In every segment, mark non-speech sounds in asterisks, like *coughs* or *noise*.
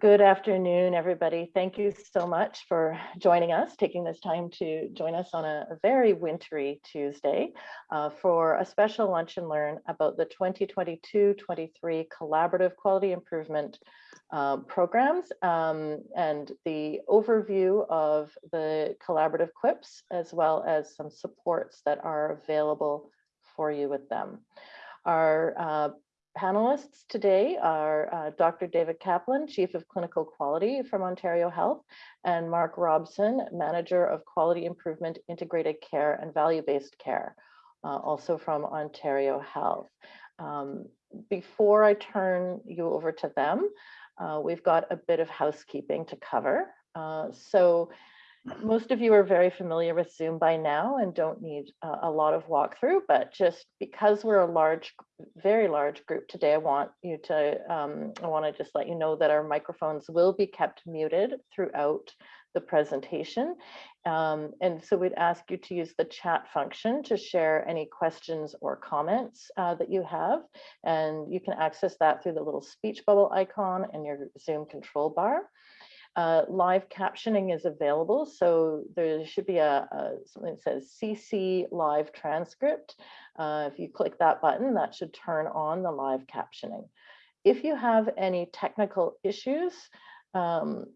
Good afternoon, everybody. Thank you so much for joining us, taking this time to join us on a, very wintry Tuesday uh, for a special lunch and learn about the 2022-23 collaborative quality improvement uh, programs um, and the overview of the collaborative QIPs, as well as some supports that are available for you with them. Our uh, panelists today are uh, Dr. David Kaplan, Chief of Clinical Quality from Ontario Health, and Mark Robson, Manager of Quality Improvement, Integrated Care and Value-Based Care, uh, also from Ontario Health. Um, before I turn you over to them, uh, we've got a bit of housekeeping to cover. Uh, so most of you are very familiar with Zoom by now and don't need a lot of walkthrough, but just because we're a large, very large group today, I want you to, um, I want to just let you know that our microphones will be kept muted throughout the presentation. Um, and so we'd ask you to use the chat function to share any questions or comments uh, that you have. And you can access that through the little speech bubble icon in your Zoom control bar. Uh, live captioning is available, so there should be a, a something that says CC live transcript. Uh, if you click that button, that should turn on the live captioning. If you have any technical issues, um,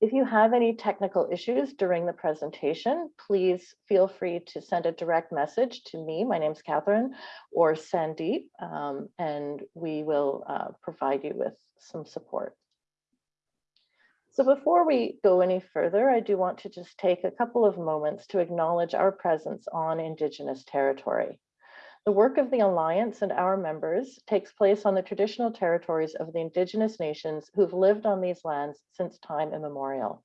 if you have any technical issues during the presentation, please feel free to send a direct message to me. My name is Catherine or Sandeep, um, and we will uh, provide you with some support. So before we go any further, I do want to just take a couple of moments to acknowledge our presence on Indigenous territory. The work of the Alliance and our members takes place on the traditional territories of the Indigenous nations who've lived on these lands since time immemorial.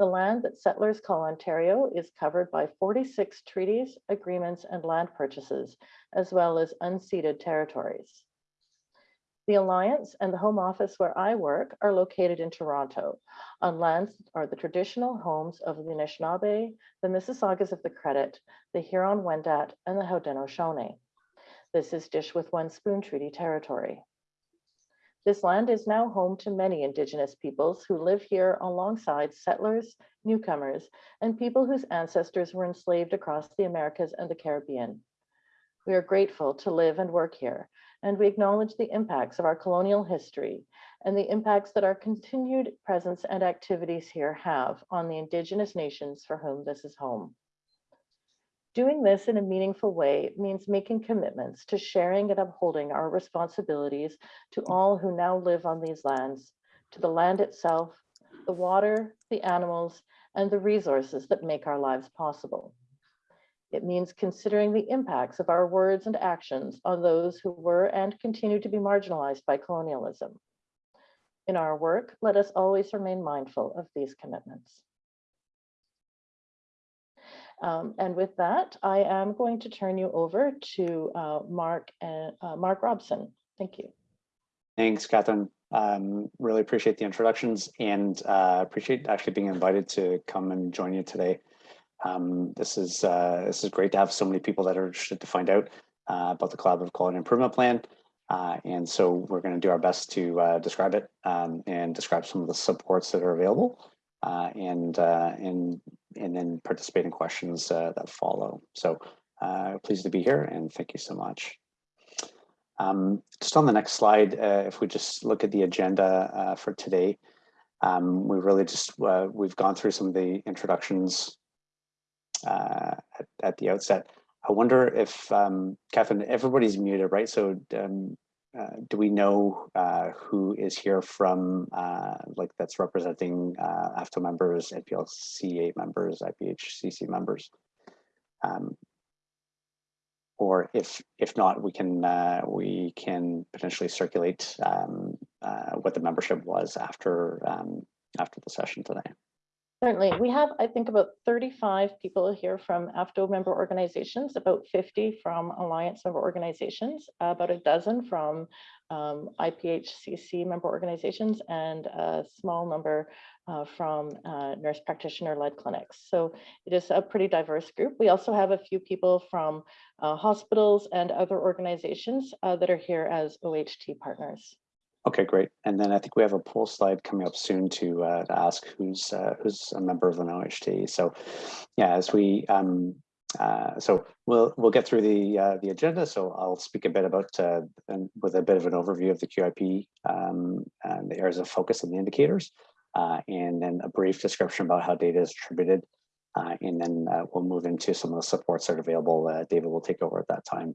The land that settlers call Ontario is covered by 46 treaties, agreements, and land purchases, as well as unceded territories. The Alliance and the home office where I work are located in Toronto on lands are the traditional homes of the Anishinaabe, the Mississaugas of the Credit, the Huron-Wendat, and the Haudenosaunee. This is Dish with One Spoon Treaty territory. This land is now home to many Indigenous peoples who live here alongside settlers, newcomers, and people whose ancestors were enslaved across the Americas and the Caribbean. We are grateful to live and work here and we acknowledge the impacts of our colonial history and the impacts that our continued presence and activities here have on the Indigenous nations for whom this is home. Doing this in a meaningful way means making commitments to sharing and upholding our responsibilities to all who now live on these lands, to the land itself, the water, the animals, and the resources that make our lives possible. It means considering the impacts of our words and actions on those who were and continue to be marginalized by colonialism. In our work, let us always remain mindful of these commitments. Um, and with that, I am going to turn you over to uh, Mark and uh, Mark Robson. Thank you. Thanks, Catherine. Um, really appreciate the introductions and uh, appreciate actually being invited to come and join you today. Um, this is uh, this is great to have so many people that are interested to find out uh, about the Collaborative Quality Improvement Plan. Uh, and so we're going to do our best to uh, describe it um, and describe some of the supports that are available uh, and, uh, and, and then participate in questions that follow. So pleased to be here and thank you so much. Um, just on the next slide, if we just look at the agenda for today, um, we really just, we've gone through some of the introductions uh, at, at, the outset. I wonder if, um, Catherine, everybody's muted, right? So um, uh, do we know uh, who is here from, uh, like that's representing uh, AFTO members, NPLCA members, IPHCC members? Um, or if if not, we can uh, we can potentially circulate um, what the membership was after um, after the session today. Certainly. We have, I think, about 35 people here from AFTO member organizations, about 50 from Alliance member organizations, about a dozen from um, IPHCC member organizations, and a small number uh, from uh, nurse practitioner-led clinics. So it is a pretty diverse group. We also have a few people from uh, hospitals and other organizations uh, that are here as OHT partners. Okay, great. And then I think we have a poll slide coming up soon to, uh, to ask who's uh, who's a member of an OHT. So, yeah, as we um, uh, so we'll we'll get through the uh, the agenda. So I'll speak a bit about uh, with a bit of an overview of the QIP um, and the areas of focus and the indicators, uh, and then a brief description about how data is attributed, uh, and then we'll move into some of the supports that are available. David will take over at that time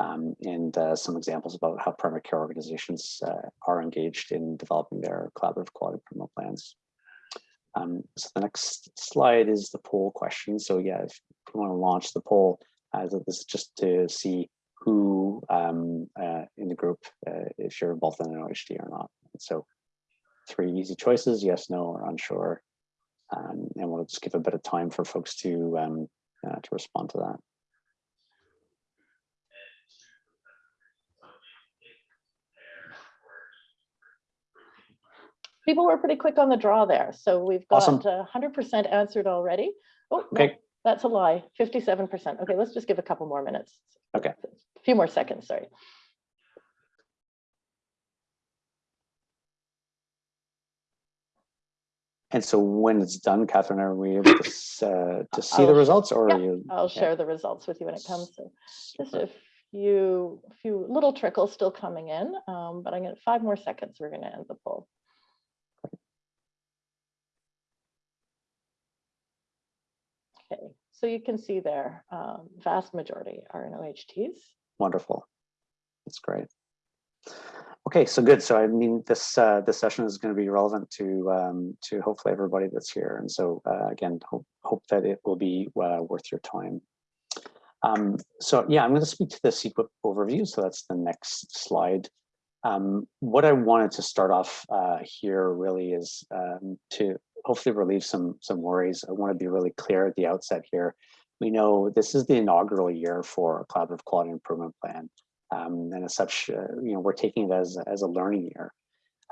um, and uh, some examples about how primary care organizations uh, are engaged in developing their collaborative quality improvement plans. Um, so the next slide is the poll question. So yeah, if you want to launch the poll, uh, this is just to see who um, uh, in the group, uh, if you're involved in an OHT or not. So three easy choices, yes, no, or unsure. Um, and we'll just give a bit of time for folks to, um, uh, to respond to that. People were pretty quick on the draw there, so we've got uh, 100% answered already. Oh, no, Okay. that's a lie, 57%. Okay, let's just give a couple more minutes. Okay. A few more seconds, sorry. And so when it's done, Catherine, are we able to, uh, to see the I'll- results or yeah, are you? I'll yeah, share the results with you when it comes. So just a few, few little trickles still coming in, um, but I'm gonna, five more seconds, we're gonna end the poll. Okay, so you can see there, um, vast majority are in OHTs. Wonderful. That's great. Okay, so good. So I mean, this uh, this session is going to be relevant to um, to hopefully everybody that's here. And so uh, again, hope hope that it will be uh, worth your time. Um, so yeah, I'm going to speak to the CEQA overview. So that's the next slide. Um, what I wanted to start off uh, here really is um, to hopefully relieve some some worries. I want to be really clear at the outset here. We know this is the inaugural year for a collaborative quality improvement plan. Um, and as such, uh, you know, we're taking it as, as a learning year.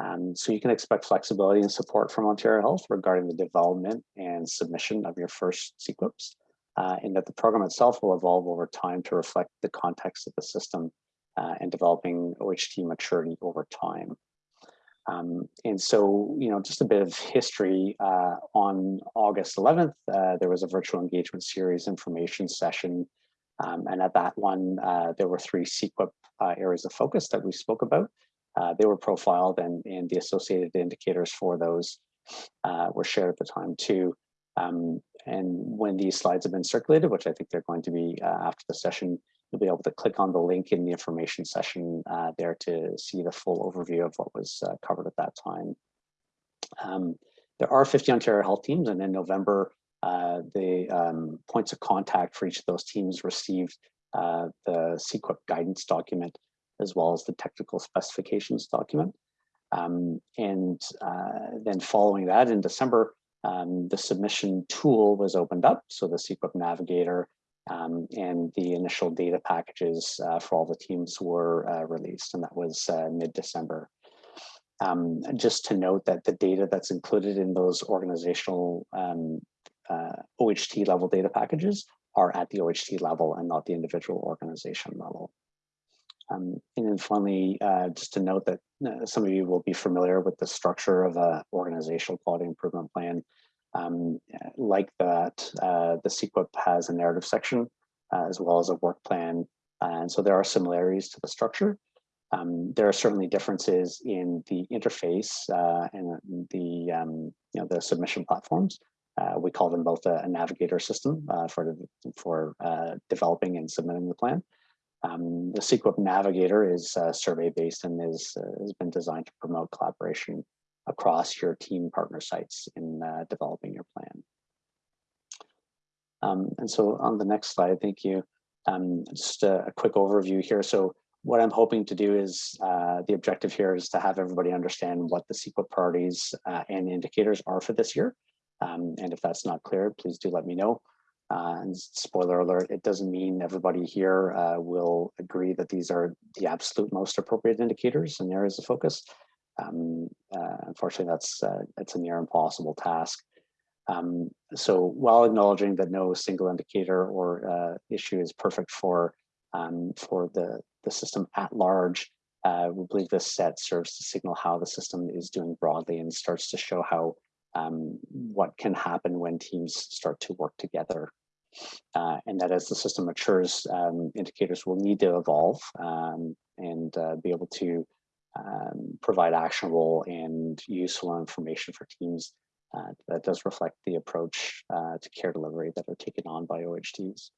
Um, so you can expect flexibility and support from Ontario Health regarding the development and submission of your first CEQUIPs, uh, and that the program itself will evolve over time to reflect the context of the system uh, and developing OHT maturity over time. Um, and so, you know, just a bit of history, uh, on August 11th, uh, there was a virtual engagement series information session um, and at that one, uh, there were three CEQUIP uh, areas of focus that we spoke about. Uh, they were profiled and, and the associated indicators for those uh, were shared at the time too. Um, and when these slides have been circulated, which I think they're going to be after the session, you'll be able to click on the link in the information session uh, there to see the full overview of what was uh, covered at that time. Um, there are 50 Ontario health teams and in November, uh, the um, points of contact for each of those teams received uh, the CEQUIP guidance document as well as the technical specifications document. Um, and uh, then following that in December, um, the submission tool was opened up. So the CEQUIP Navigator um, and the initial data packages uh, for all the teams were uh, released, and that was uh, mid-December. Um, just to note that the data that's included in those organizational um, uh, OHT level data packages are at the OHT level and not the individual organization level. Um, and then finally, uh, just to note that uh, some of you will be familiar with the structure of a organizational quality improvement plan. Um, like that, uh, the CEQUIP has a narrative section uh, as well as a work plan. and so there are similarities to the structure. Um, there are certainly differences in the interface uh, and the um, you know the submission platforms. Uh, we call them both a, a navigator system uh, for for uh, developing and submitting the plan. Um, the CEQUIP Navigator is uh, survey based and is uh, has been designed to promote collaboration across your team partner sites in uh, developing your plan. Um, and so on the next slide, thank you. Um, just a, a, quick overview here. So what I'm hoping to do is uh, the objective here is to have everybody understand what the CEQUIP priorities uh, and indicators are for this year. Um, and if that's not clear, please do let me know. Uh, and spoiler alert, it doesn't mean everybody here uh, will agree that these are the absolute most appropriate indicators and areas of focus. Um, uh, unfortunately, that's uh, it's a near impossible task. Um, so while acknowledging that no single indicator or uh, issue is perfect for um, for the, the system at large, uh, we believe this set serves to signal how the system is doing broadly and starts to show how um, what can happen when teams start to work together. Uh, and that as the system matures, um, indicators will need to evolve um, and uh, be able to um, provide actionable and useful information for teams uh, that does reflect the approach uh, to care delivery that are taken on by OHTs.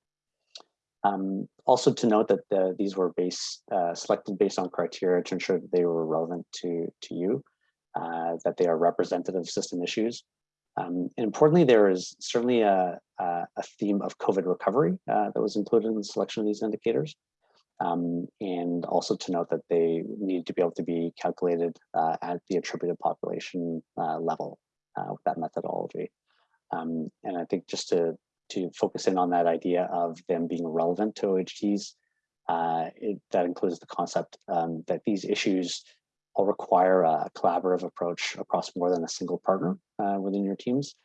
Um, also to note that the, these were based, uh, selected based on criteria to ensure that they were relevant to, to you, uh, that they are representative of system issues. Um, and importantly, there is certainly a, a, a theme of COVID recovery uh, that was included in the selection of these indicators. Um, and also to note that they need to be able to be calculated uh, at the attributed population uh, level uh, with that methodology. Um, and I think just to to focus in on that idea of them being relevant to OHTs. Uh, it, that includes the concept um, that these issues all require a collaborative approach across more than a single partner uh, within your teams,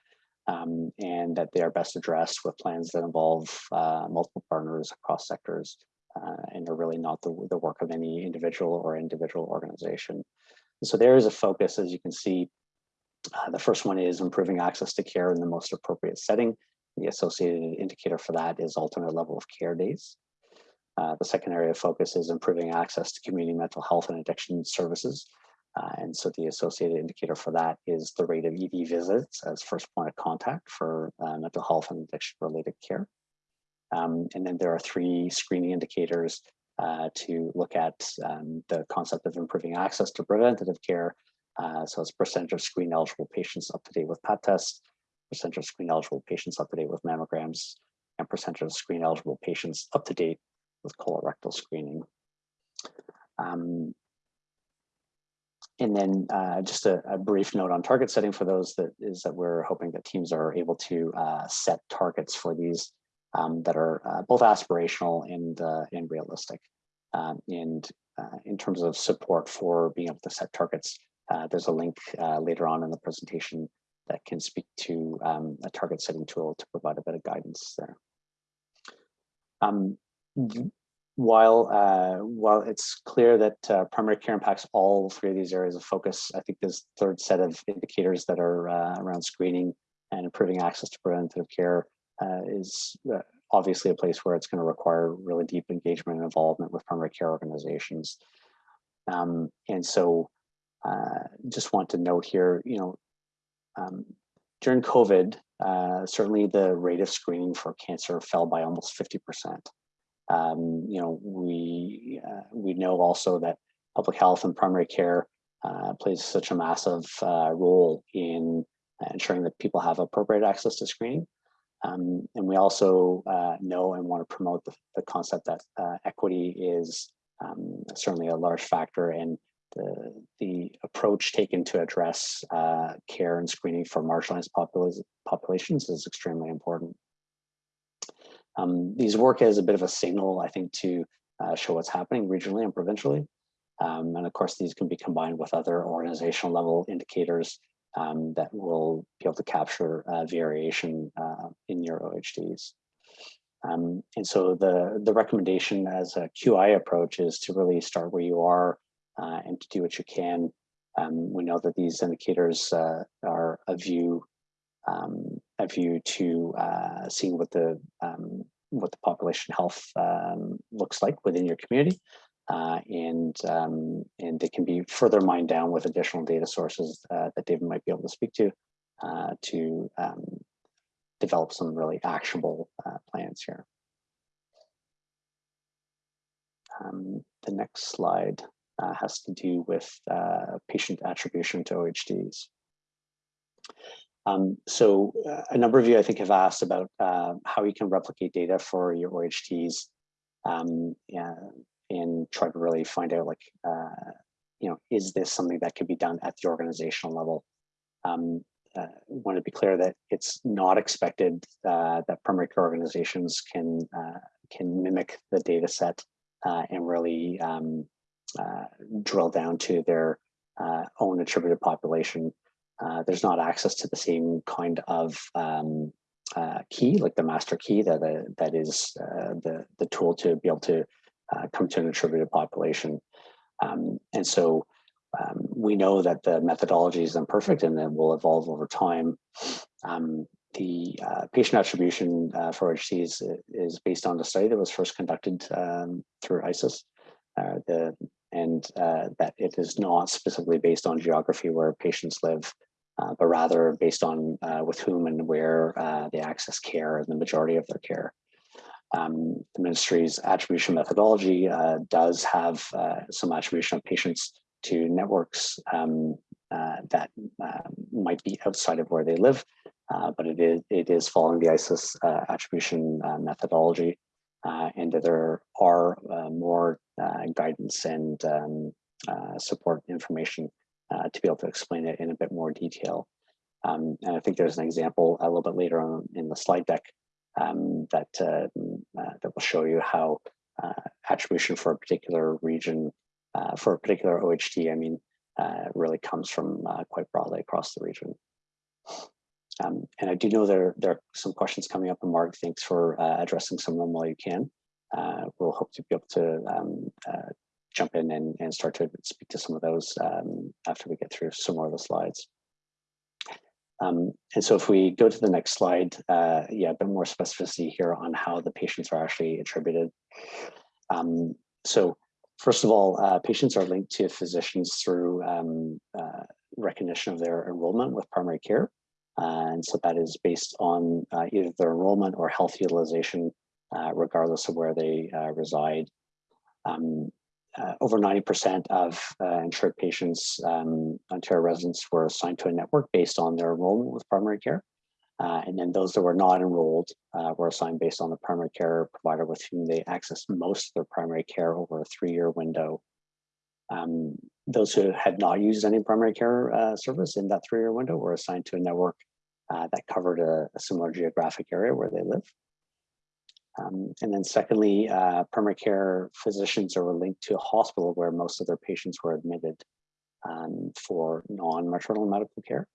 um, and that they are best addressed with plans that involve uh, multiple partners across sectors, uh, and are really not the, the work of any individual or individual organization. And so there is a focus, as you can see, uh, the first one is improving access to care in the most appropriate setting the associated indicator for that is alternate level of care days. Uh, the second area of focus is improving access to community mental health and addiction services. Uh, and so the associated indicator for that is the rate of ED visits as first point of contact for uh, mental health and addiction related care. Um, and then there are three screening indicators uh, to look at um, the concept of improving access to preventative care. Uh, so it's percentage of screen eligible patients up to date with Pap tests, percentage of screen eligible patients up to date with mammograms, and percentage of screen eligible patients up to date with colorectal screening. Um, and then uh, just a, a, brief note on target setting for those that is that we're hoping that teams are able to uh, set targets for these um, that are uh, both aspirational and, uh, and realistic. Um, and uh, in terms of support for being able to set targets, uh, there's a link later on in the presentation that can speak to um, a target setting tool to provide a bit of guidance there. Um, while uh, while it's clear that uh, primary care impacts all three of these areas of focus, I think this third set of indicators that are uh, around screening and improving access to preventative care uh, is uh, obviously a place where it's going to require really deep engagement and involvement with primary care organizations. Um, and so uh, just want to note here, you know, um, during COVID, uh, certainly the rate of screening for cancer fell by almost 50%. Um, you know, we, uh, we know also that public health and primary care uh, plays such a massive uh, role in ensuring that people have appropriate access to screening. Um, and we also uh, know and want to promote the, the concept that uh, equity is um, certainly a large factor in the, the approach taken to address uh, care and screening for marginalized popul populations is extremely important. Um, these work as a bit of a signal, I think, to uh, show what's happening regionally and provincially. Um, and of course, these can be combined with other organizational level indicators um, that will be able to capture uh, variation uh, in your OHTs. Um, and so the, the recommendation as a QI approach is to really start where you are uh, and to do what you can. Um, we know that these indicators uh, are a view, um, a view to uh, seeing what the um, what the population health um, looks like within your community, uh, and um, and they can be further mined down with additional data sources uh, that David might be able to speak to uh, to um, develop some really actionable plans here. the next slide uh, has to do with uh, patient attribution to OHTs. Um, so uh, a number of you, I think, have asked about uh, how you can replicate data for your OHTs um, and try to really find out, like, uh, you know, is this something that could be done at the organizational level? Um, uh, want to be clear that it's not expected uh, that primary care organizations can uh, can mimic the data set uh, and really um, uh, drill down to their uh, own attributed population, there's not access to the same kind of um, key, like the master key that that is the the tool to be able to come to an attributed population. Um, and so um, we know that the methodology is imperfect and it will evolve over time. Um, the uh, patient attribution uh, for OHT is, is based on the study that was first conducted um, through ICES, Uh, the, and uh, that it is not specifically based on geography where patients live, uh, but rather based on uh, with whom and where they access care and the majority of their care. Um, the ministry's attribution methodology does have some attribution of patients to networks um, that might be outside of where they live, uh, but it is, it is following the ICES uh, attribution uh, methodology. and there are more guidance and um, support information to be able to explain it in a bit more detail. Um, and I think there's an example a little bit later on in the slide deck um, that uh, that will show you how uh, attribution for a particular region, uh, for a particular OHT, I mean, really comes from quite broadly across the region. Um, and I do know there, there are some questions coming up and Mark, thanks for uh, addressing some of them while you can. Uh, we'll hope to be able to um, uh, jump in and, and start to speak to some of those um, after we get through some more of the slides. Um, and so if we go to the next slide, uh, yeah, a bit more specificity here on how the patients are actually attributed. Um, so first of all, uh, patients are linked to physicians through um, uh, recognition of their enrollment with primary care. Uh, and so that is based on uh, either their enrollment or health utilization, uh, regardless of where they reside. Um, over 90% of insured patients, um, Ontario residents were assigned to a network based on their enrollment with primary care. Uh, and then those that were not enrolled uh, were assigned based on the primary care provider with whom they accessed most of their primary care over a three-year window. Um, those who had not used any primary care uh, service in that three-year window were assigned to a network uh, that covered a, a, similar geographic area where they live. Um, and then secondly, uh, primary care physicians are linked to a hospital where most of their patients were admitted um, for non-maternal medical care.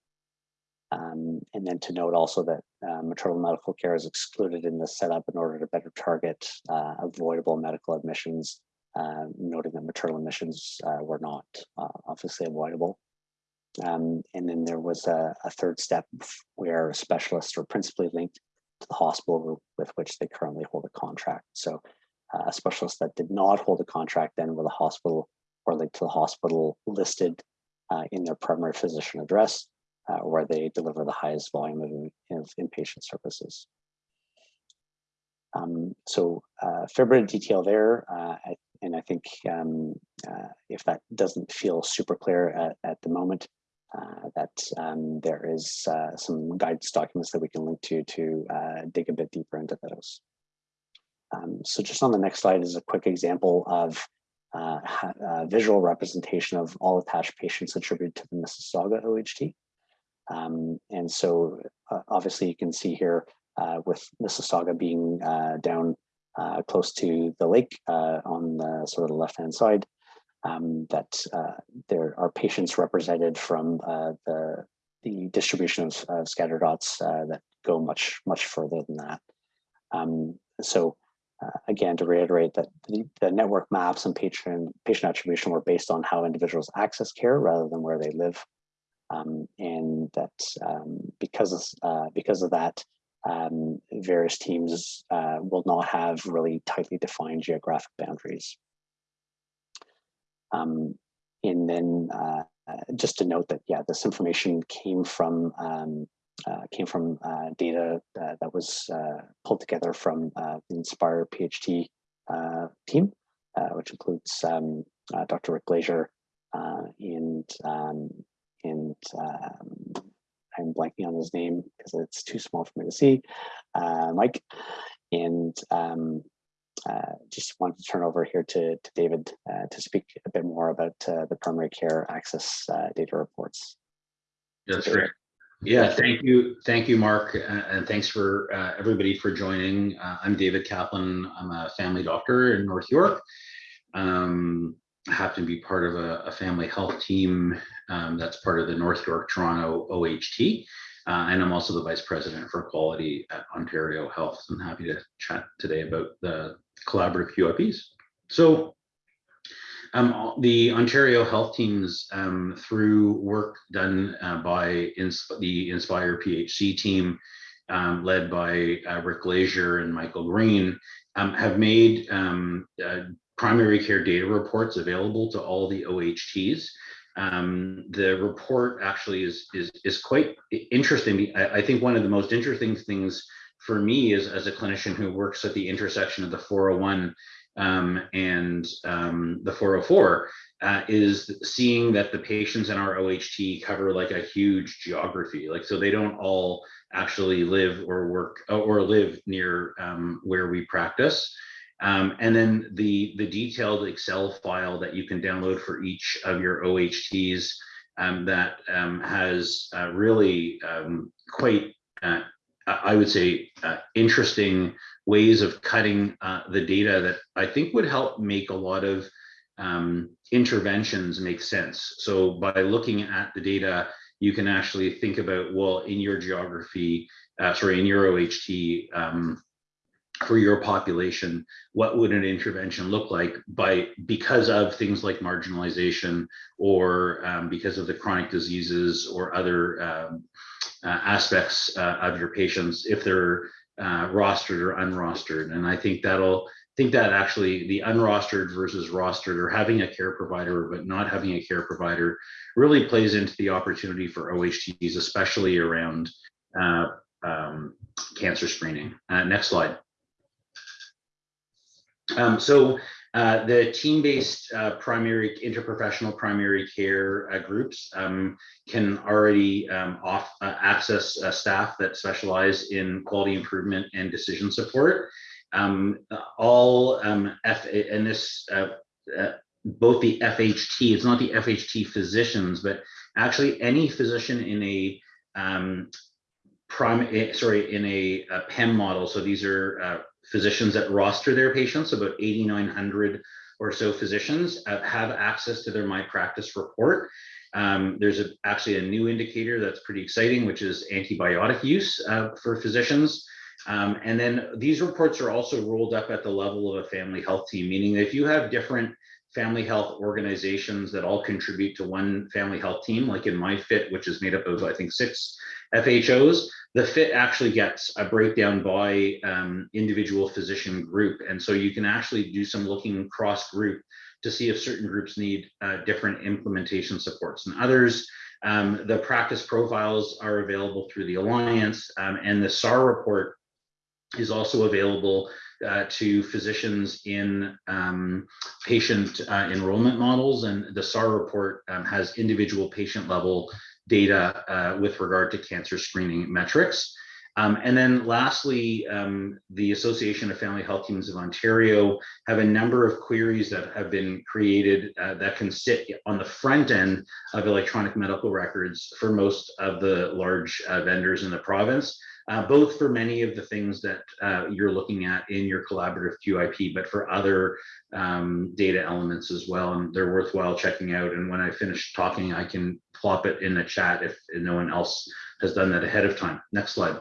Um, and then to note also that uh, maternal medical care is excluded in the setup in order to better target uh, avoidable medical admissions uh, noting that maternal admissions uh, were not uh, obviously avoidable. Um, and then there was a, a, third step where specialists were principally linked to the hospital with which they currently hold a contract. So uh, a specialist that did not hold a contract then with a hospital or linked to the hospital listed uh, in their primary physician address uh, where they deliver the highest volume of, of inpatient services. Um, so uh, fair bit of detail there. Uh, I and I think um, uh, if that doesn't feel super clear at, at the moment, that um, there is uh, some guidance documents that we can link to to uh, dig a bit deeper into those. Um, so just on the next slide is a quick example of uh, visual representation of all attached patients attributed to the Mississauga OHT. Um, and so uh, obviously you can see here with Mississauga being down uh, close to the lake uh, on the sort of the left-hand side, um, that uh, there are patients represented from uh, the, the distribution of, of scatter dots uh, that go much, much further than that. Um, so uh, again, to reiterate that the, the, network maps and patient, patient attribution were based on how individuals access care rather than where they live. Um, and that um, because, of, because of that, um, various teams uh, will not have really tightly defined geographic boundaries. Um, and then uh, just to note that, yeah, this information came from um, uh, came from uh, data uh, that was uh, pulled together from the Inspire PHC team, which includes um, Dr. Rick Glazier and um, and um, I'm blanking on his name because it's too small for me to see, uh, Mike. And um, uh, just wanted to turn over here to, to David uh, to speak a bit more about uh, the primary care access uh, data reports. That's great. Yeah, thank you. Thank you, Mark. and thanks for uh, everybody for joining. I'm David Kaplan. I'm a family doctor in North York. Um, happen to be part of a, a family health team um, that's part of the North York Toronto OHT. Uh, and I'm also the Vice President for Quality at Ontario Health. So I'm happy to chat today about the collaborative QIPs. So Um, the Ontario health teams, um, through work done uh, by ins- the Inspire PHC team, um, led by uh, Rick Glazier and Michael Green, um, have made um, uh, primary care data reports available to all the OHTs. Um, the report actually is is is quite interesting. I, I think one of the most interesting things for me is as a clinician who works at the intersection of the 401 um, and um, the 404 uh, is seeing that the patients in our OHT cover like a huge geography. Like, so they don't all actually live or work or live near um, where we practice. Um, and then the, the detailed Excel file that you can download for each of your OHTs um, that um, has uh, really um, quite, uh, I would say, uh, interesting ways of cutting uh, the data that I think would help make a lot of um, interventions make sense. So by looking at the data, you can actually think about, well, in your geography, uh, sorry, in your OHT, um, for your population, what would an intervention look like by because of things like marginalization or um, because of the chronic diseases or other um, uh, aspects uh, of your patients if they're uh, rostered or unrostered. And I think that'll think that actually the unrostered versus rostered or having a care provider but not having a care provider really plays into the opportunity for OHTs, especially around uh, um, cancer screening. Uh, next slide. Um, so uh, the team-based uh, primary interprofessional primary care uh, groups um, can already um, off uh, access uh, staff that specialize in quality improvement and decision support. Um, all um, F and this uh, both the FHT, it's not the FHT physicians, but actually any physician in a um, prime, eh, sorry, in a, a PEM model. So these are physicians that roster their patients, about 8,900 or so physicians uh, have access to their My Practice report. Um, there's a, actually a new indicator that's pretty exciting, which is antibiotic use uh, for physicians. Um, and then these reports are also rolled up at the level of a family health team, meaning that if you have different family health organizations that all contribute to one family health team, like in MyFit, which is made up of, I think, six FHOs, the fit actually gets a breakdown by um, individual physician group. And so you can actually do some looking cross group to see if certain groups need uh, different implementation supports and others. Um, the practice profiles are available through the Alliance um, and the SAR report is also available uh, to physicians in um, patient uh, enrollment models. And the SAR report um, has individual patient level data uh, with regard to cancer screening metrics. Um, and then lastly, um, the Association of Family Health Teams of Ontario have a number of queries that have been created uh, that can sit on the front end of electronic medical records for most of the large uh, vendors in the province uh, both for many of the things that uh, you're looking at in your collaborative QIP, but for other um, data elements as well. And they're worthwhile checking out. And when I finish talking, I can plop it in the chat if no one else has done that ahead of time. Next slide.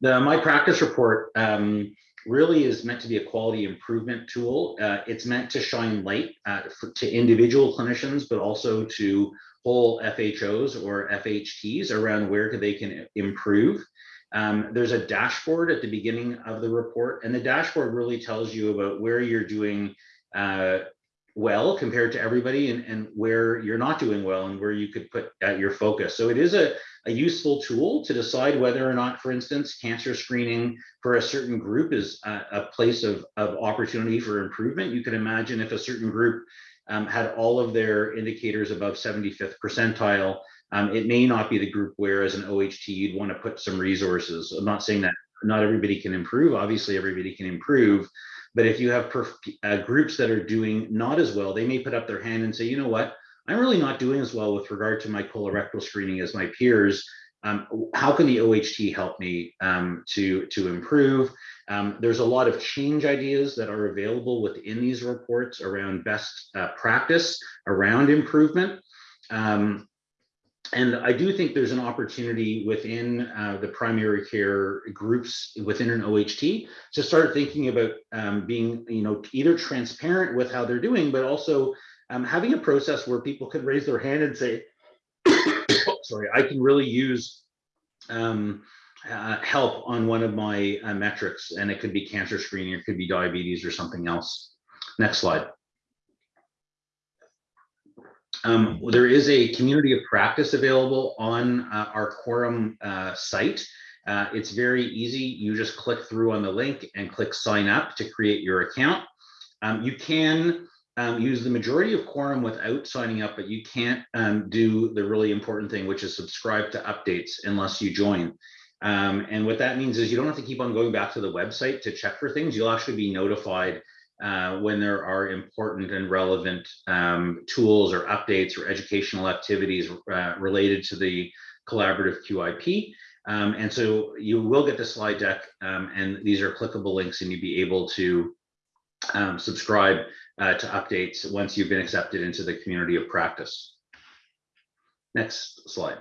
The My Practice report um, really is meant to be a quality improvement tool. Uh, it's meant to shine light uh, for, to individual clinicians, but also to whole FHOs or FHTs around where they can improve. Um, there's a dashboard at the beginning of the report, and the dashboard really tells you about where you're doing uh, well compared to everybody and, and where you're not doing well and where you could put uh, your focus. So it is a, a useful tool to decide whether or not, for instance, cancer screening for a certain group is a, a place of, of opportunity for improvement. You can imagine if a certain group um, had all of their indicators above 75th percentile, um, it may not be the group where as an OHT you'd want to put some resources. I'm not saying that not everybody can improve. Obviously, everybody can improve. But if you have uh, groups that are doing not as well, they may put up their hand and say, you know what, I'm really not doing as well with regard to my colorectal screening as my peers. Um, how can the OHT help me um, to, to improve? Um, there's a lot of change ideas that are available within these reports around best uh, practice, around improvement. Um, and I do think there's an opportunity within uh, the primary care groups within an OHT to start thinking about um, being, you know, either transparent with how they're doing, but also um, having a process where people could raise their hand and say, *coughs* sorry, I can really use um, uh, help on one of my uh, metrics, and it could be cancer screening, it could be diabetes or something else. Next slide. Um, there is a community of practice available on uh, our quorum uh, site. Uh, it's very easy. You just click through on the link and click sign up to create your account. Um, you can um, use the majority of quorum without signing up, but you can't um, do the really important thing, which is subscribe to updates unless you join. Um, and what that means is you don't have to keep on going back to the website to check for things. You'll actually be notified uh, when there are important and relevant um, tools or updates or educational activities uh, related to the collaborative QIP. Um, and so you will get the slide deck um, and these are clickable links and you'll be able to subscribe uh, to updates once you've been accepted into the community of practice. Next slide.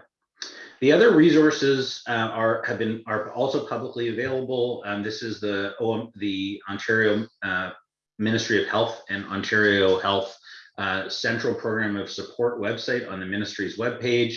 The other resources uh, are have been are also publicly available. Um, this is the OM, the Ontario uh, Ministry of Health and Ontario Health uh, Central Program of Support website on the ministry's webpage.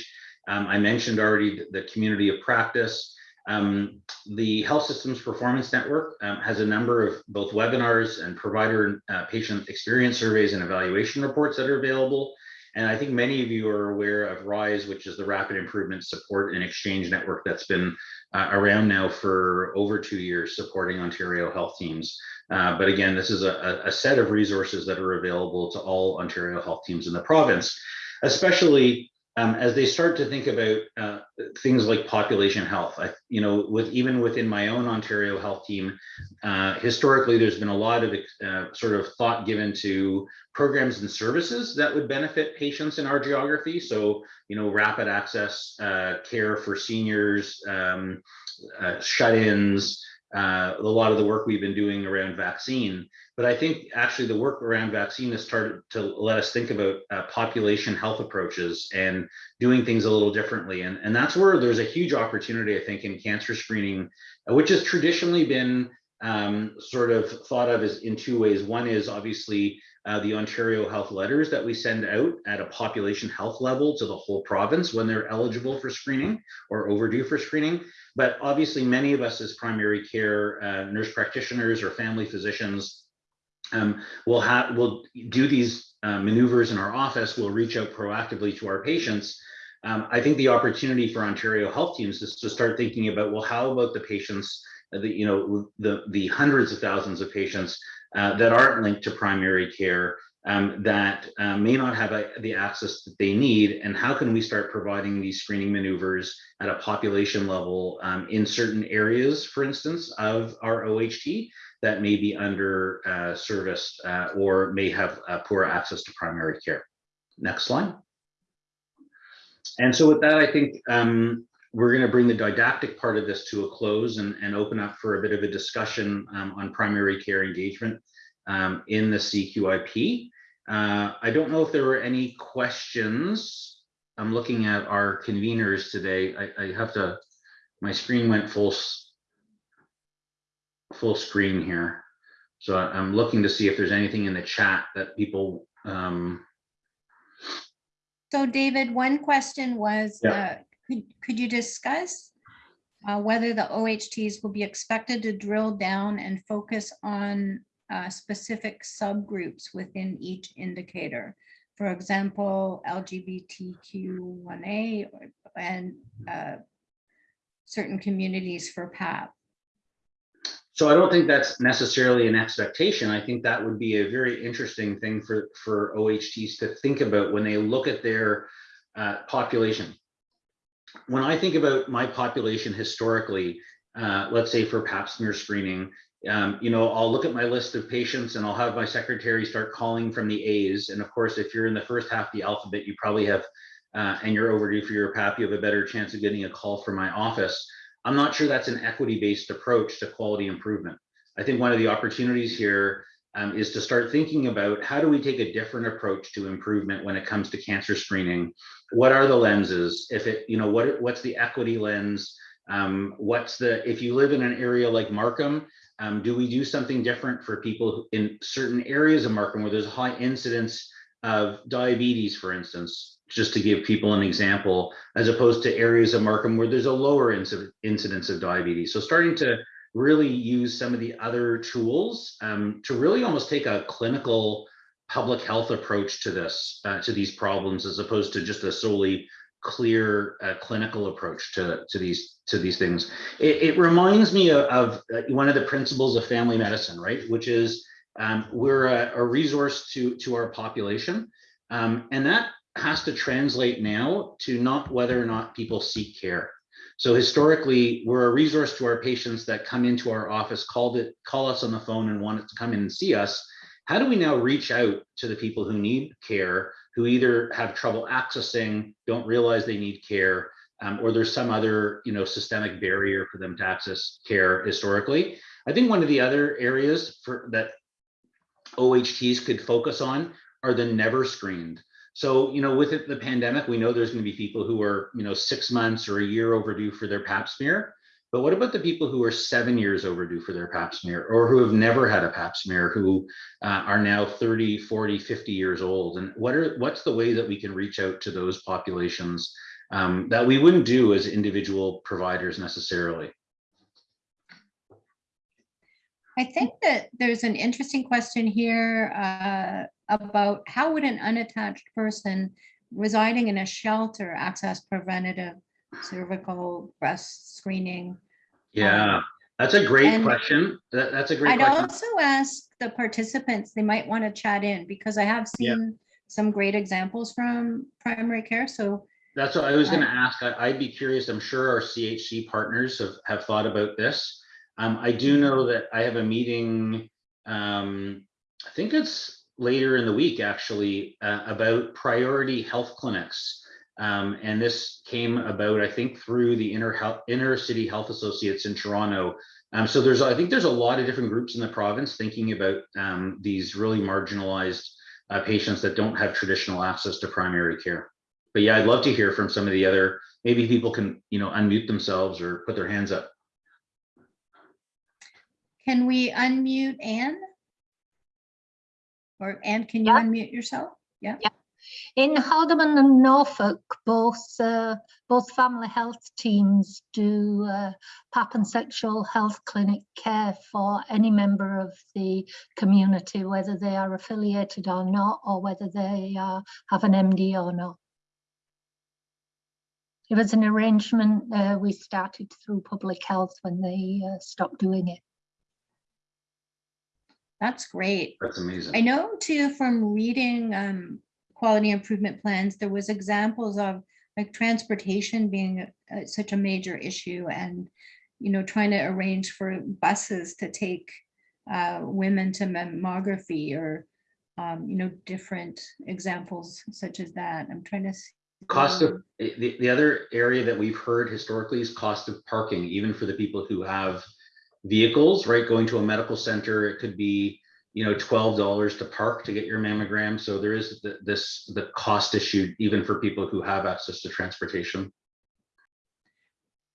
Um, I mentioned already the community of practice. Um, the Health Systems Performance Network um, has a number of both webinars and provider uh, patient experience surveys and evaluation reports that are available. And I think many of you are aware of RISE, which is the Rapid Improvement Support and Exchange Network that's been uh, around now for over two years supporting Ontario health teams. Uh, but again, this is a, a, set of resources that are available to all Ontario health teams in the province, especially um, as they start to think about uh, things like population health. I, you know, with even within my own Ontario health team, uh, historically there's been a lot of uh, sort of thought given to programs and services that would benefit patients in our geography. So, you know, rapid access uh, care for seniors, um, uh, shut-ins, uh, a lot of the work we've been doing around vaccine. But I think actually the work around vaccine has started to let us think about uh, population health approaches and doing things a little differently. And, and that's where there's a huge opportunity, I think, in cancer screening, which has traditionally been um, sort of thought of as in two ways. One is obviously uh, the Ontario health letters that we send out at a population health level to the whole province when they're eligible for screening or overdue for screening. But obviously many of us as primary care uh, nurse practitioners or family physicians um, will have will do these uh, maneuvers in our office. We'll reach out proactively to our patients. Um, I think the opportunity for Ontario health teams is to start thinking about, well, how about the patients, the, you know, the, the hundreds of thousands of patients uh, that aren't linked to primary care um, that uh, may not have a, the access that they need and how can we start providing these screening maneuvers at a population level um, in certain areas for instance of our OHT that may be under uh, serviced uh, or may have uh, poor access to primary care. Next slide. And so with that, I think um, we're going to bring the didactic part of this to a close and, and open up for a bit of a discussion um, on primary care engagement um, in the CQIP. Uh, I don't know if there were any questions. I'm looking at our conveners today. I, I have to, my screen went full, full screen here. So I'm looking to see if there's anything in the chat that people. Um... So David, one question was, Yeah. uh, could, could you discuss uh, whether the OHTs will be expected to drill down and focus on uh, specific subgroups within each indicator. For example, LGBTQIA or- and uh, certain communities for PAP. So I don't think that's necessarily an expectation. I think that would be a very interesting thing for, for OHTs to think about when they look at their uh, population. When I think about my population historically, uh, let's say for pap smear screening, um, you know, I'll look at my list of patients and I'll have my secretary start calling from the A's. And of course, if you're in the first half of the alphabet, you probably have, uh, and you're overdue for your PAP, you have a better chance of getting a call from my office. I'm not sure that's an equity-based approach to quality improvement. I think one of the opportunities here um, is to start thinking about how do we take a different approach to improvement when it comes to cancer screening? What are the lenses? If it, you know, what what's the equity lens? Um, what's the if you live in an area like Markham, um, do we do something different for people in certain areas of Markham where there's a high incidence of diabetes, for instance, just to give people an example, as opposed to areas of Markham where there's a lower incidence of diabetes. So starting to really use some of the other tools um, to really almost take a clinical public health approach to this, uh, to these problems, as opposed to just a solely clear uh, clinical approach to, to these to these things. It, it reminds me of, of uh, one of the principles of family medicine, right? Which is um, we're a, a resource to to our population, um, and that has to translate now to not whether or not people seek care. So historically, we're a resource to our patients that come into our office, called it, call us on the phone and want to come in and see us. How do we now reach out to the people who need care, who either have trouble accessing, don't realize they need care, um, or there's some other, you know, systemic barrier for them to access care historically. I think one of the other areas for that OHTs could focus on are the never screened. So, you know, with it, the pandemic, we know there's going to be people who are, you know, six months or a year overdue for their pap smear. But what about the people who are seven years overdue for their pap smear or who have never had a pap smear, who uh, are now 30, 40, 50 years old? And what are what's the way that we can reach out to those populations um, that we wouldn't do as individual providers necessarily? I think that there's an interesting question here uh, about how would an unattached person residing in a shelter access preventative cervical breast screening? Yeah, that's a great and question. That, that's a great question. I'd question. also ask the participants, they might want to chat in because I have Yeah. seen some great examples from primary care. So That's what I was gonna ask. I, I'd be curious. I'm sure our CHC partners have, have thought about this. Um, I do know that I have a meeting, um, I think it's later in the week, actually, uh, about priority health clinics. Um, and this came about, I think, through the inner health, inner city health associates in Toronto. Um, so there's, I think there's a lot of different groups in the province thinking about, um, these really marginalized uh, patients that don't have traditional access to primary care but yeah, I'd love to hear from some of the other, maybe people can, you know, unmute themselves or put their hands up. Can we unmute Anne? Or Anne, can you Yeah. unmute yourself? Yeah. In Haldimand and Norfolk, both uh, both family health teams do uh, pap and sexual health clinic care for any member of the community, whether they are affiliated or not, or whether they uh, have an MD or not. It was an arrangement uh, we started through public health when they uh, stopped doing it. That's great. That's amazing. I know too from reading um, quality improvement plans, there was examples of like transportation being uh, such a major issue and, you know, trying to arrange for buses to take uh, women to mammography or, um, you know, different examples such as that. I'm trying to. see- Cost of, the, the other area that we've heard historically is cost of parking, even for the people who have vehicles, right? Going to a medical center, it could be, you know, twelve dollars to park to get your mammogram. So there is the, this, the cost issue, even for people who have access to transportation.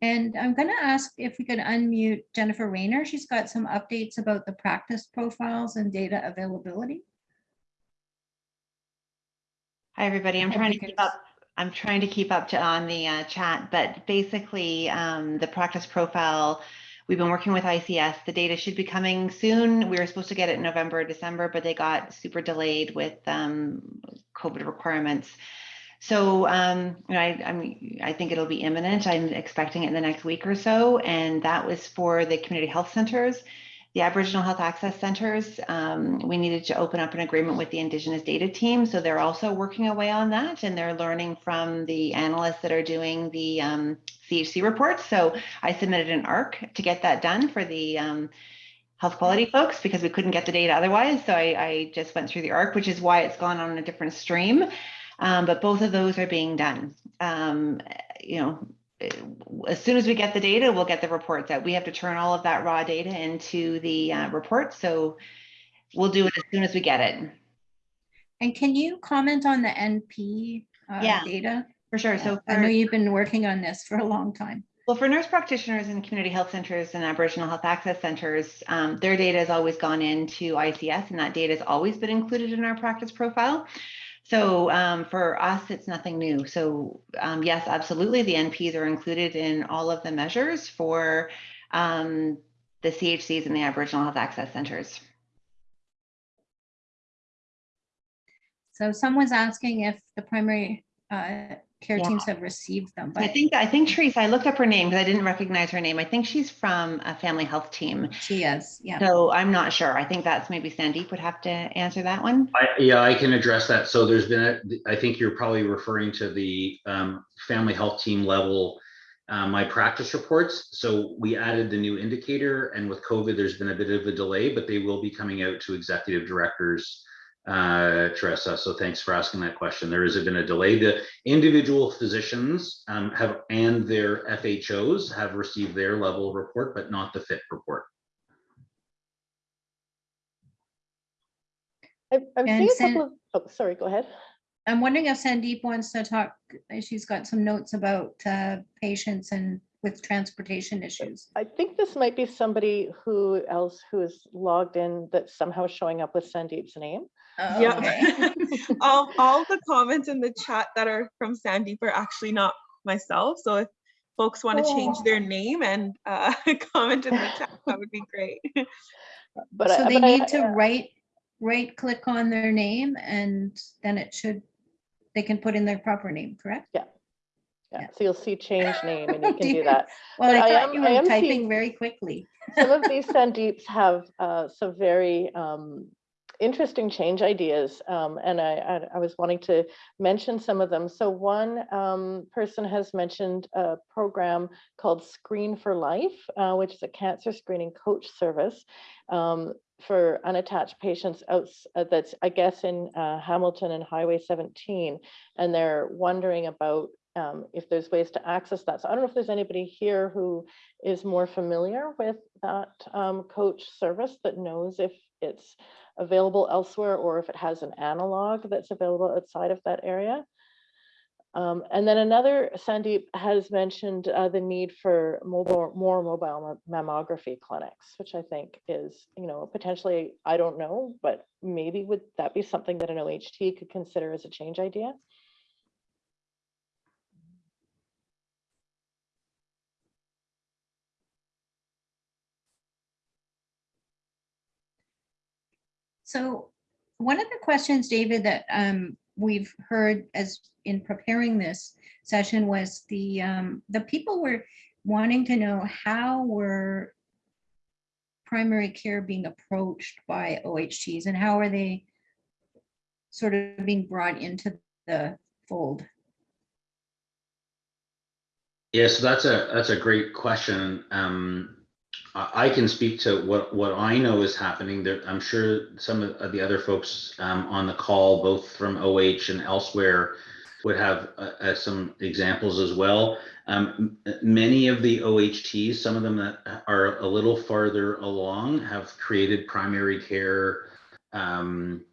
And I'm going to ask if we could unmute Jennifer Rayner. She's got some updates about the practice profiles and data availability. Hi, everybody. I'm trying to keep up. I'm trying to keep up to on the uh, chat, but basically um, the practice profile, we've been working with ICES. The data should be coming soon. We were supposed to get it in November, or December, but they got super delayed with um, COVID requirements. So um, I, I'm, I think it'll be imminent. I'm expecting it in the next week or so. And that was for the community health centers. The Aboriginal Health Access Centers, um, we needed to open up an agreement with the Indigenous data team. So they're also working away on that and they're learning from the analysts that are doing the um, CHC reports. So I submitted an ARC to get that done for the um, health quality folks because we couldn't get the data otherwise. So I, I just went through the ARC, which is why it's gone on a different stream. Um, but both of those are being done. Um, you know, as soon as we get the data, we'll get the reports out. We have to turn all of that raw data into the uh, report. So we'll do it as soon as we get it. And can you comment on the NP uh, Yeah. data? For sure. So I know you've been working on this for a long time. well, for nurse practitioners in community health centers and Aboriginal health access centers, um, their data has always gone into ICES and that data has always been included in our practice profile. So um, for us, it's nothing new. So um, yes, absolutely, the NPs are included in all of the measures for um, the CHCs and the Aboriginal health access centers. So someone's asking if the primary uh, care Yeah. teams have received them, I think I think Teresa, I looked up her name because I didn't recognize her name. I think she's from a family health team. she is, yeah. So I'm not sure. I think that's maybe Sandeep would have to answer that one. I, yeah, I can address that. So there's been, a, I think you're probably referring to the um, family health team level, uh, my practice reports. So we added the new indicator and with COVID, there's been a bit of a delay, but they will be coming out to executive directors, uh, Teresa. So thanks for asking that question. There has been a delay. The individual physicians um, have, and their FHOs have received their level report, but not the FHT report. I've, I've seen a couple of, oh, sorry, go ahead. I'm wondering if Sandeep wants to talk, uh, she's got some notes about uh, patients and with transportation issues. I think this might be somebody who else who is logged in that's somehow showing up with Sandeep's name. Oh, Yeah. okay. *laughs* um, all the comments in the chat that are from Sandeep are actually not myself. So if folks want to change Oh. their name and uh, *laughs* comment in the chat, that would be great. *laughs* But I- So they but I- need to right, right click on their name and then it should, they can put in their proper name, correct? Yeah, yeah. so you'll see change name and you can do dear. that. Well, But I I am- you were typing seeing- very quickly. Some of these Sandeeps have uh, some very um, interesting change ideas, um, and I, I, I was wanting to mention some of them. So one um, person has mentioned a program called Screen for Life, uh, which is a cancer screening coach service um, for unattached patients outs uh, that's, I guess, in uh, Hamilton and Highway 17, and they're wondering about um, if there's ways to access that. So I don't know if there's anybody here who is more familiar with that um, coach service that knows if it's available elsewhere or if it has an analog that's available outside of that area. Um, and then another, Sandeep has mentioned uh, the need for mobile, more mobile mammography clinics, which I think is, you know, potentially, I don't know, but maybe would that be something that an OHT could consider as a change idea? So one of the questions, David, that um, we've heard as in preparing this session was the, um, the people were wanting to know how were primary care being approached by OHTs and how are they sort of being brought into the fold? Yeah, so that's a that's a great question. Um, I, can speak to what what I know is happening. There, I'm sure some of the other folks um, on the call, both from OH and elsewhere, would have uh, uh, some examples as well. Um, many of the OHTs, some of them that are a little farther along, have created primary care um,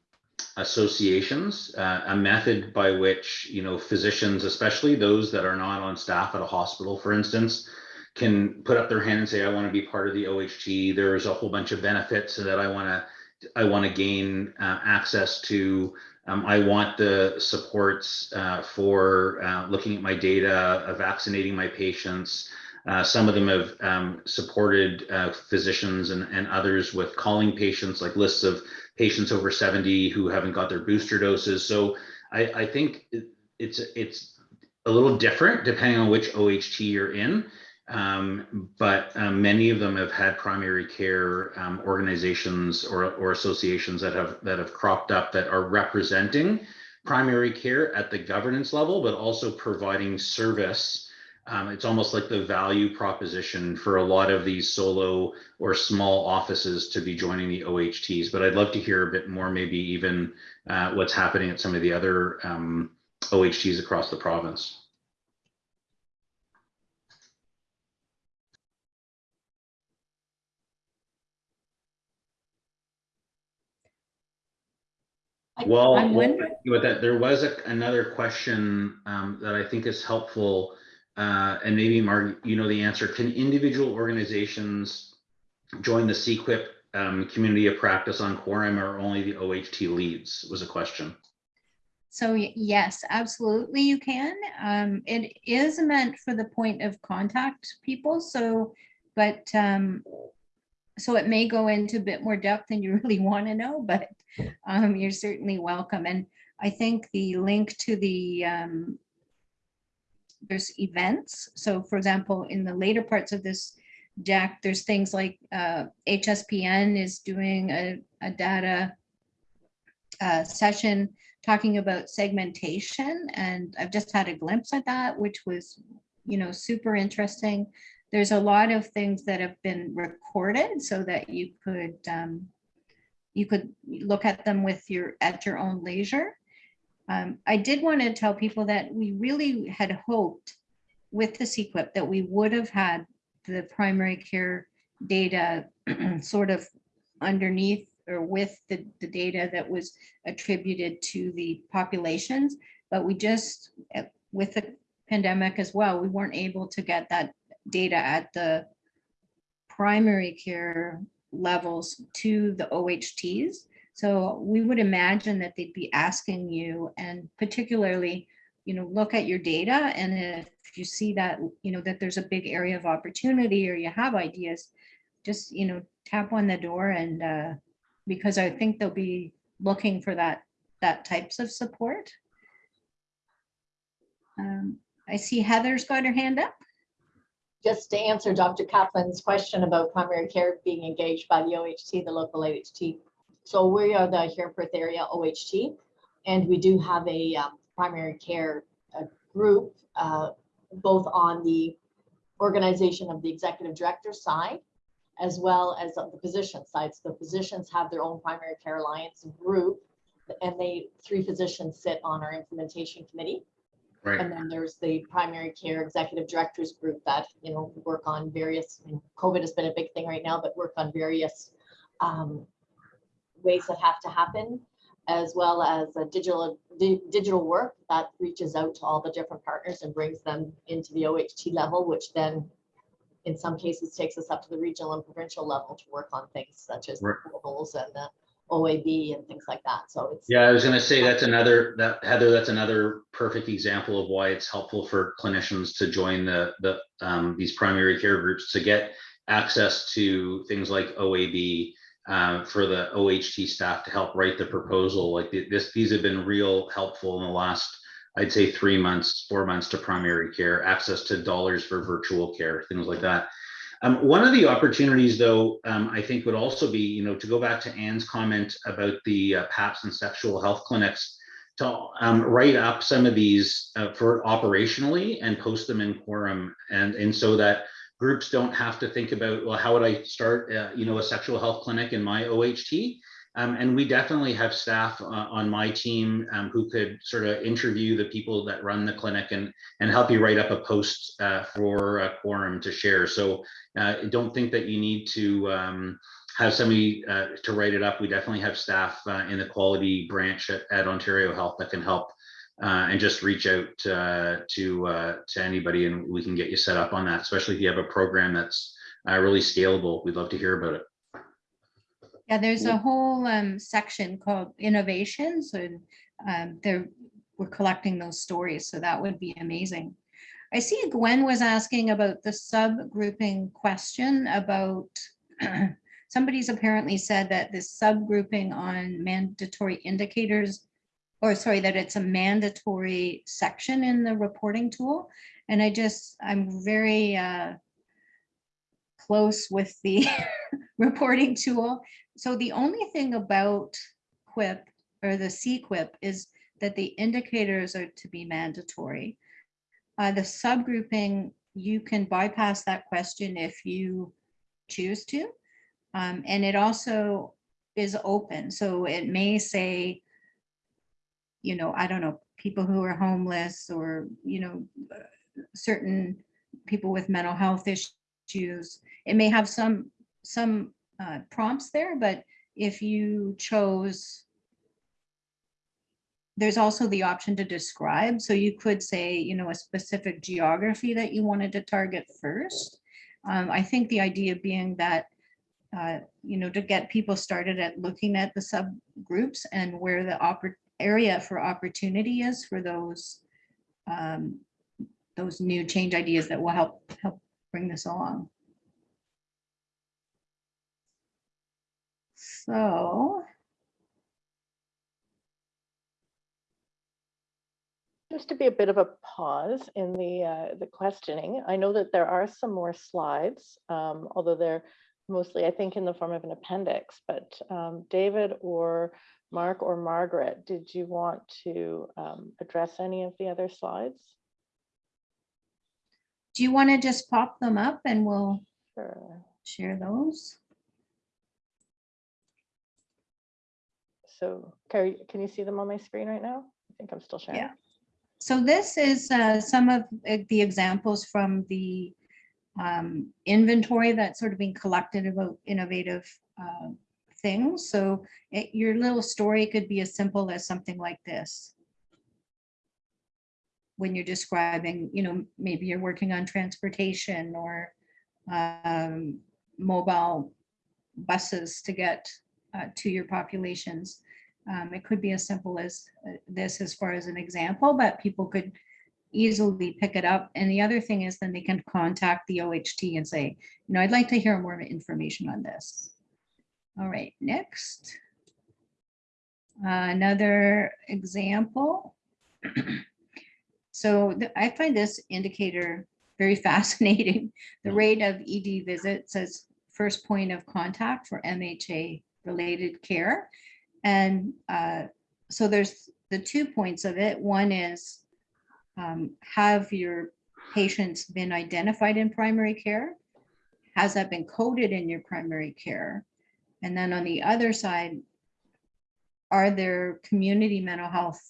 associations, uh, a method by which, you know, physicians, especially those that are not on staff at a hospital, for instance, can put up their hand and say, I want to be part of the OHT. There's a whole bunch of benefits that I want to, I want to gain uh, access to. Um, I want the supports uh, for uh, looking at my data, uh, vaccinating my patients. Uh, some of them have um, supported uh, physicians and, and others with calling patients, like lists of patients over 70 who haven't got their booster doses. So I, I think it- it's it's a little different depending on which OHT you're in. Um, but um, many of them have had primary care um, organizations or, or associations that have that have cropped up that are representing primary care at the governance level, but also providing service. Um, it's almost like the value proposition for a lot of these solo or small offices to be joining the OHTs. But I'd love to hear a bit more, maybe even uh, what's happening at some of the other um, OHTs across the province. Well, I'm wondering- with that, there was a- another question um, that I think is helpful. uh, And maybe Mark, you know the answer. Can individual organizations join the CQUIP um, community of practice on quorum or only the OHT leads was a question. So yes, absolutely you can. Um, it is meant for the point of contact people, so, but, um, so it may go into a bit more depth than you *laughs* really want to know, but, um, you're certainly welcome. And I think the link to the, um, there's events. So for example, in the later parts of this deck, there's things like, uh, HSPN is doing a, a data uh, session talking about segmentation and I've just had a glimpse at that, which was, you know, super interesting. There's a lot of things that have been recorded so that you could um, you could look at them with your at your own leisure. Um, I did want to tell people that we really had hoped with the CQUIP that we would have had the primary care data *clears throat* sort of underneath or with the, the data that was attributed to the populations, but we just, eh, with the pandemic as well, we weren't able to get that data at the primary care levels to the OHTs. So we would imagine that they'd be asking you and particularly, you know, look at your data and if you see that, you know, that there's a big area of opportunity or you have ideas, just, you know, tap on the door and uh, because I think they'll be looking for that, that types of support. Um, I see Heather's got her hand up. Just to answer Dr. Kaplan's question about primary care being engaged by the OHT, the local OHT. So we are the Huron Perth area OHT, and we do have a um, primary care uh, group, uh, both on the organization of the executive director side, as well as the physician side. So the physicians have their own primary care alliance group, and they, three physicians sit on our implementation committee. Right. And then there's the primary care executive directors group that, you know, work on various, I mean, COVID has been a big thing right now, but work on various um, ways that have to happen, as well as a digital, di- digital work that reaches out to all the different partners and brings them into the OHT level, which then in some cases takes us up to the regional and provincial level to work on things such as the Right. portals and the OAB and things like that. So it's. Yeah, I was gonna say that's another, that Heather, that's another perfect example of why it's helpful for clinicians to join the, the, um, these primary care groups to get access to things like OAB, uh, for the OHT staff to help write the proposal. Like th- this, these have been real helpful in the last, I'd say, three months, four months to primary care, access to dollars for virtual care, things like that. Um, one of the opportunities, though, um, I think would also be, you know, to go back to Anne's comment about the uh, PAPS and sexual health clinics, to um, write up some of these uh, for operationally and post them in quorum, and and so that groups don't have to think about, well, how would I start, uh, you know, a sexual health clinic in my OHT? Um, and we definitely have staff uh, on my team um, who could sort of interview the people that run the clinic and and help you write up a post uh, for a quorum to share. So uh, don't think that you need to um, have somebody uh, to write it up. We definitely have staff uh, in the quality branch at, at Ontario Health that can help uh, and just reach out to to anybody and we can get you set up on that. Especially if you have a program that's really scalable, we'd love to hear about it. Yeah, there's a whole um, section called innovations and um, they're, we're collecting those stories, so that would be amazing. I see Gwen was asking about the subgrouping question about, *clears throat* somebody's apparently said that this subgrouping on mandatory indicators, or sorry, that it's a mandatory section in the reporting tool. And I just, I'm very uh, close with the *laughs* reporting tool. So the only thing about QUIP or the CQUIP is that the indicators are to be mandatory. Uh, the subgrouping, you can bypass that question if you choose to. Um, and it also is open, so it may say, you know, I don't know, people who are homeless or, you know, uh, certain people with mental health issues. It may have some, some uh, prompts there, but if you chose there's also the option to describe. So you could say, you know, a specific geography that you wanted to target first. Um, I think the idea being that, uh, you know, to get people started at looking at the subgroups and where the area for opportunity is for those um, those new change ideas that will help help bring this along. So Seems to be a bit of a pause in the, uh, the questioning. I know that there are some more slides, um, although they're mostly, I think, in the form of an appendix. But um, David or Mark or Margaret, did you want to um, address any of the other slides? do you want to just pop them up and we'll Sure. share those? So Carrie, can you see them on my screen right now? I think I'm still sharing. Yeah. So this is uh, some of uh, the examples from the um, inventory that's sort of being collected about innovative uh, things. So it- your little story could be as simple as something like this. When you're describing, you know, maybe you're working on transportation or um, mobile buses to get uh, to your populations. Um, it could be as simple as uh, this as far as an example, but people could easily pick it up. And the other thing is then they can contact the OHT and say, you know, I'd like to hear more information on this. All right, next. Uh, Another example. So th- I find this indicator very *laughs* fascinating. The rate of ED visits as first point of contact for MHA related care. And uh, so there's the two points of it. One is um, have your patients been identified in primary care? Has that been coded in your primary care? And then on the other side, are there community mental health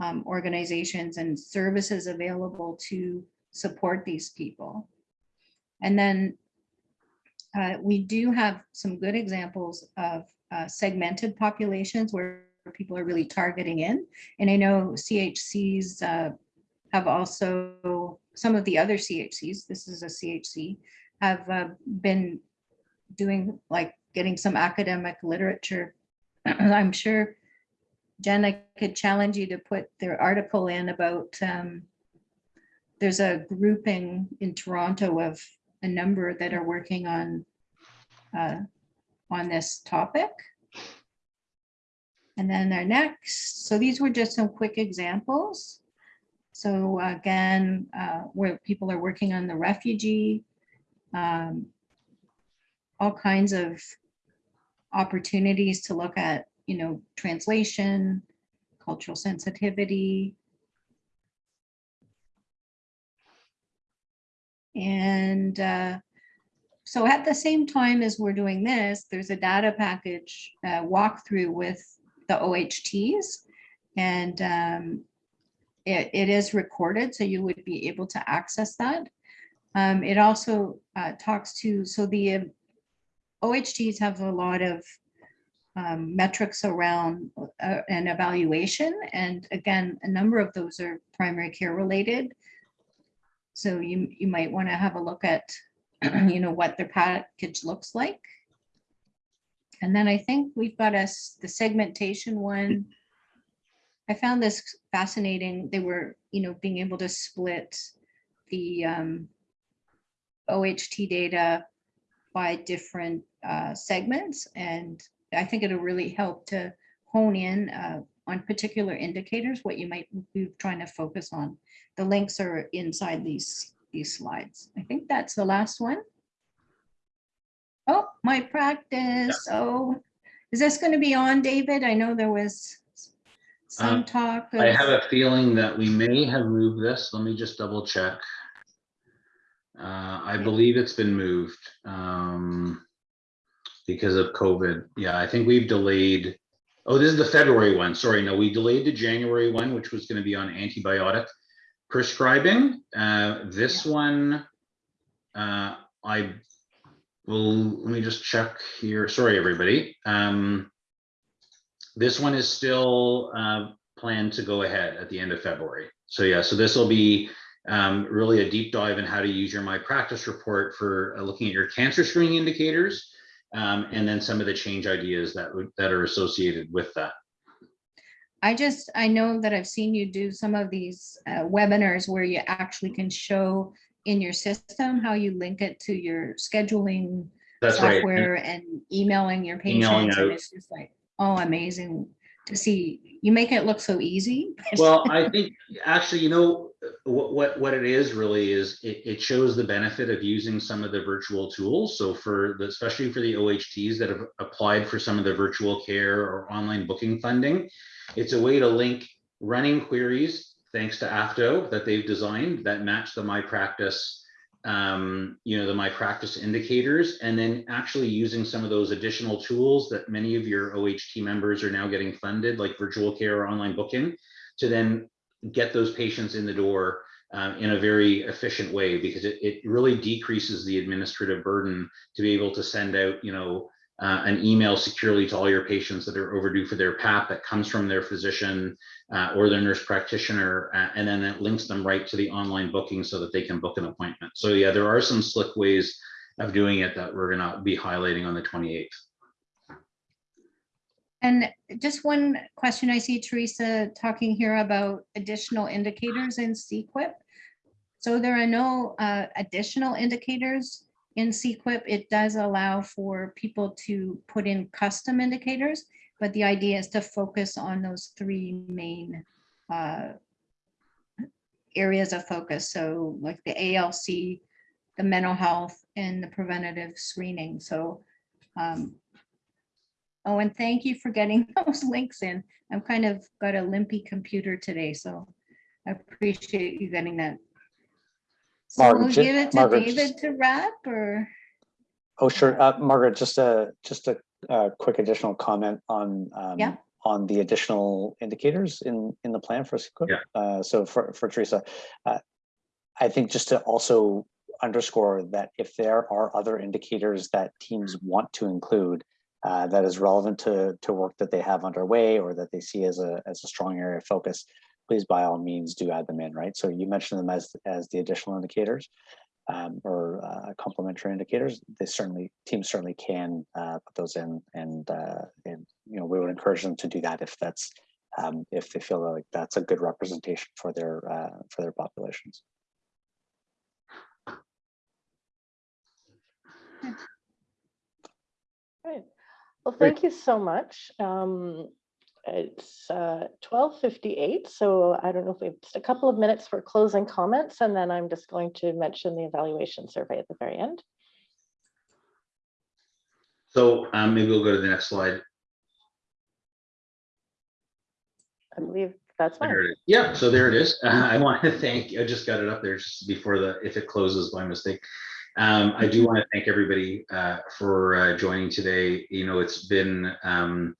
um, organizations and services available to support these people? And then uh, we do have some good examples of uh, segmented populations where people are really targeting in. And I know CHCs uh, have also, some of the other CHCs, this is a CHC, have uh, been doing like getting some academic literature. *clears throat* I'm sure, Jen, I could challenge you to put their article in about, um, there's a grouping in Toronto of a number that are working on uh, on this topic. And then our next, so these were just some quick examples. So again, uh, where people are working on the refugee, um, all kinds of opportunities to look at, you know, translation, cultural sensitivity. And uh, so at the same time as we're doing this, there's a data package uh, walkthrough with the OHTs. And um, it, it is recorded, so you would be able to access that. Um, it also uh, talks to, so the um, OHTs have a lot of um, metrics around uh, an evaluation. And again, a number of those are primary care related. So you, you might want to have a look at, *clears throat* you know, what their package looks like. And then I think we've got us the segmentation one. I found this fascinating. They were, you know, being able to split the um, OHT data by different uh, segments. And I think it'll really help to hone in uh, on particular indicators, what you might be trying to focus on. The links are inside these, these slides. I think that's the last one. Oh, my practice. Oh, is this going to be on, David? I know there was some Um, talk. I have a feeling that we may have moved this. Let me just double check. Uh, I believe it's been moved, um, because of COVID. Yeah, I think we've delayed. Oh, this is the February one. Sorry, no, we delayed the January one, which was gonna be on antibiotic prescribing. Uh, this one, uh, I will, let me just check here. Sorry, everybody. Um, this one is still, uh, plan to go ahead at the end of February. So yeah, so this will be um, really a deep dive in how to use your My Practice report for uh, looking at your cancer screening indicators, um, and then some of the change ideas that that are associated with that. I just, I know that I've seen you do some of these uh, webinars where you actually can show in your system how you link it to your scheduling That's right. And- software and emailing your Emailing patients. And it's just like, oh, amazing to see. You make it look so easy. Well, *laughs* I think actually, you know, what what what it is really is it, it shows the benefit of using some of the virtual tools. So for the especially for the OHTs that have applied for some of the virtual care or online booking funding, it's a way to link running queries thanks to AFTO that they've designed that match the My Practice um, you know, the My Practice indicators, and then actually using some of those additional tools that many of your OHT members are now getting funded, like virtual care or online booking, to then get those patients in the door um, in a very efficient way because it, it really decreases the administrative burden to be able to send out, you know, uh, an email securely to all your patients that are overdue for their PAP that comes from their physician uh, or their nurse practitioner, uh, and then it links them right to the online booking so that they can book an appointment. So yeah, there are some slick ways of doing it that we're gonna be highlighting on the 28th. And just one question, I see Teresa talking here about additional indicators in CQUIP. So there are no uh, additional indicators in CQUIP. It does allow for people to put in custom indicators, but the idea is to focus on those three main uh, areas of focus. So like the ALC, the mental health, and the preventative screening. So um, Oh, and thank you for getting *laughs* those links in. I'm kind of got a limpy computer today, so I appreciate you getting that. So Margaret, we'll ju- give it to Margaret, David just- to wrap or, Oh, sure. Uh, Margaret, just a, just a, uh quick additional comment on, um, Yeah. on the additional indicators in, in the plan for SQIP. Yeah. Uh, so for, for Teresa, uh, I think just to also underscore that if there are other indicators that teams want to include, uh, that is relevant to, to work that they have underway or that they see as a, as a strong area of focus, please by all means do add them in, right? So you mentioned them as, as the additional indicators um, or uh, complementary indicators, they certainly teams certainly can uh, put those in, and uh, and you know we would encourage them to do that if that's um, if they feel like that's a good representation for their uh, for their populations. Right. Well, thank you so much. Um, It's uh, 12:58, so I don't know if we have just a couple of minutes for closing comments, and then I'm just going to mention the evaluation survey at the very end. So um, maybe we'll go to the next slide. I believe that's fine. There it is. Yeah, so there it is. *laughs* I want to thank, I just got it up there just before the, if it closes by mistake. Um, I do want to thank everybody uh, for uh, joining today. You know, it's been um,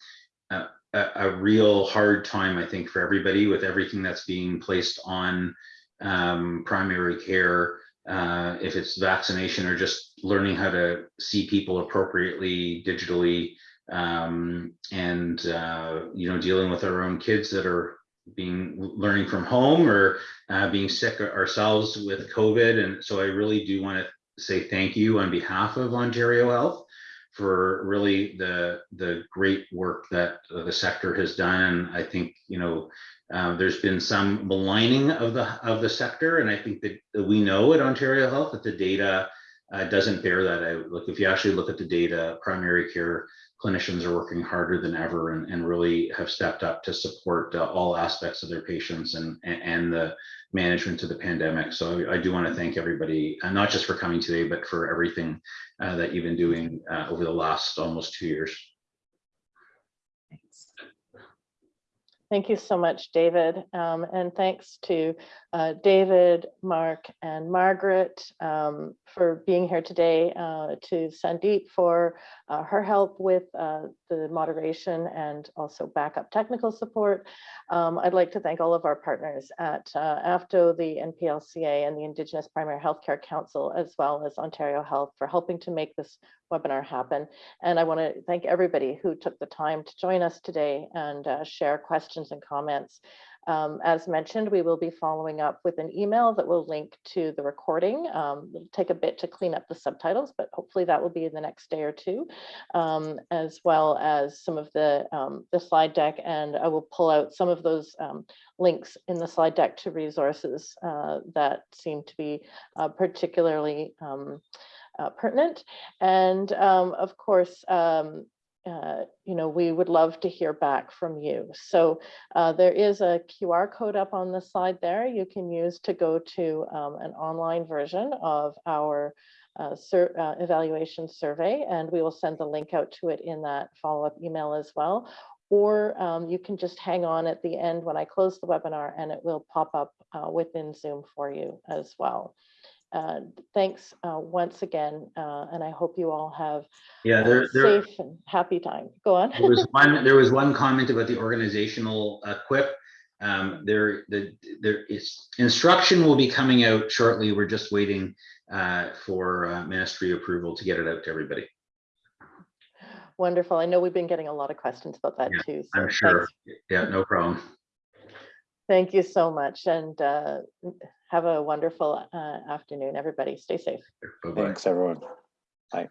a, a real hard time, I think, for everybody with everything that's being placed on um, primary care. Uh, if it's vaccination or just learning how to see people appropriately digitally, um, and uh, you know, dealing with our own kids that are being learning from home or uh, being sick ourselves with COVID. And so I really do want to say thank you on behalf of Ontario Health for really the the great work that uh, the sector has done. And I think you know uh, there's been some maligning of the of the sector, and I think that we know at Ontario Health that the data uh, doesn't bear that out. Look, if you actually look at the data, primary care clinicians are working harder than ever and, and really have stepped up to support uh, all aspects of their patients and, and, the management of the pandemic. So I do want to thank everybody, uh, not just for coming today, but for everything uh, that you've been doing uh, over the last almost two years. Thanks. Thank you so much, David. Um, and thanks to uh, David, Mark, and Margaret um, for being here today, uh, to Sandeep for uh, her help with uh, the moderation and also backup technical support. Um, I'd like to thank all of our partners at uh, AFTO, the NPLCA, and the Indigenous Primary Healthcare Council, as well as Ontario Health for helping to make this webinar happen. And I want to thank everybody who took the time to join us today and uh, share questions and comments. Um, as mentioned, we will be following up with an email that will link to the recording. Um, it'll take a bit to clean up the subtitles, but hopefully that will be in the next day or two, um, as well as some of the, um, the slide deck. And I will pull out some of those um, links in the slide deck to resources uh, that seem to be uh, particularly um, uh, pertinent. And of course, uh, you know, we would love to hear back from you. So uh, there is a QR code up on the slide there you can use to go to um, an online version of our uh, uh, evaluation survey, and we will send the link out to it in that follow-up email as well. Or um, you can just hang on at the end when I close the webinar and it will pop up uh, within Zoom for you as well. Uh, thanks uh, once again, uh, and I hope you all have Yeah, a there, there, safe and happy time. Go on. there was *laughs* one, there was one comment about the organizational uh, quip. Um, there, the, there is, instruction will be coming out shortly. We're just waiting uh, for uh, ministry approval to get it out to everybody. Wonderful. I know we've been getting a lot of questions about that Yeah, too. so I'm thanks sure. Yeah, no problem. Thank you so much and uh, have a wonderful uh, afternoon, everybody. Stay safe. Bye-bye. Thanks, everyone. Bye.